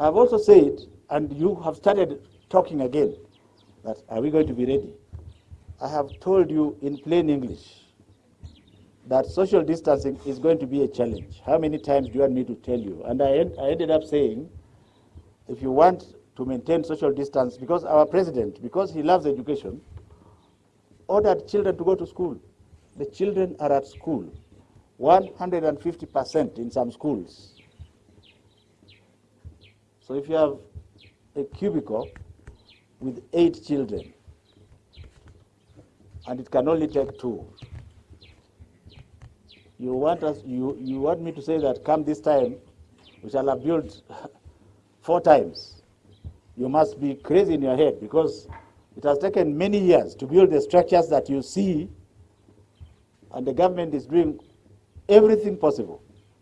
I've also said, and you have started talking again, that are we going to be ready? I have told you in plain English that social distancing is going to be a challenge. How many times do you want me to tell you? And I, en- I ended up saying, if you want to maintain social distance, because our president, because he loves education, ordered children to go to school. The children are at school, 150% in some schools. So if you have a cubicle with eight children, and it can only take two, you want us, you, you want me to say that come this time, we shall have built four times. You must be crazy in your head because it has taken many years to build the structures that you see, and the government is doing everything possible